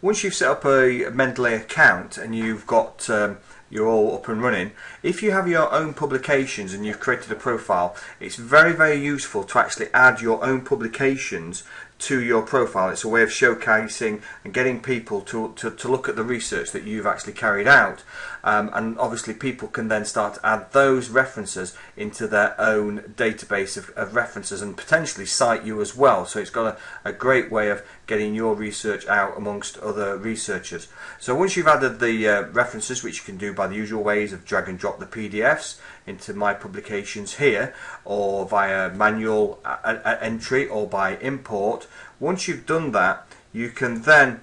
once you've set up a Mendeley account and you've got um, you're all up and running. If you have your own publications and you've created a profile, it's very, very useful to actually add your own publications to your profile. It's a way of showcasing and getting people to, to, to look at the research that you've actually carried out. Um, and obviously people can then start to add those references into their own database of, of references and potentially cite you as well. So it's got a, a great way of getting your research out amongst other researchers. So once you've added the uh, references, which you can do by the usual ways of drag and drop the PDFs into my publications here or via manual uh, uh, entry or by import, once you've done that, you can then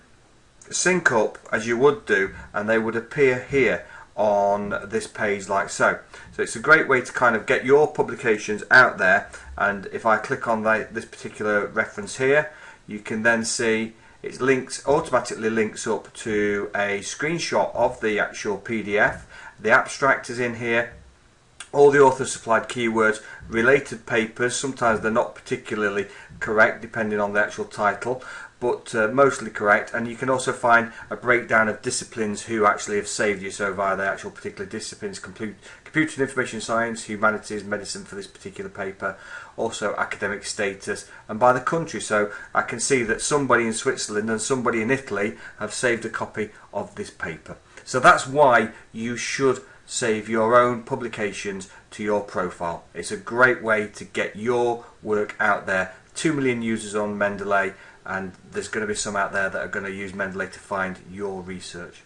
sync up as you would do and they would appear here on this page like so. So it's a great way to kind of get your publications out there and if I click on the, this particular reference here you can then see it links automatically links up to a screenshot of the actual PDF. The abstract is in here all the authors supplied keywords, related papers, sometimes they're not particularly correct depending on the actual title, but uh, mostly correct. And you can also find a breakdown of disciplines who actually have saved you so via the actual particular disciplines computer and information science humanities medicine for this particular paper also academic status and by the country. So I can see that somebody in Switzerland and somebody in Italy have saved a copy of this paper. So that's why you should save your own publications to your profile. It's a great way to get your work out there. 2 million users on Mendeley and there's going to be some out there that are going to use Mendeley to find your research.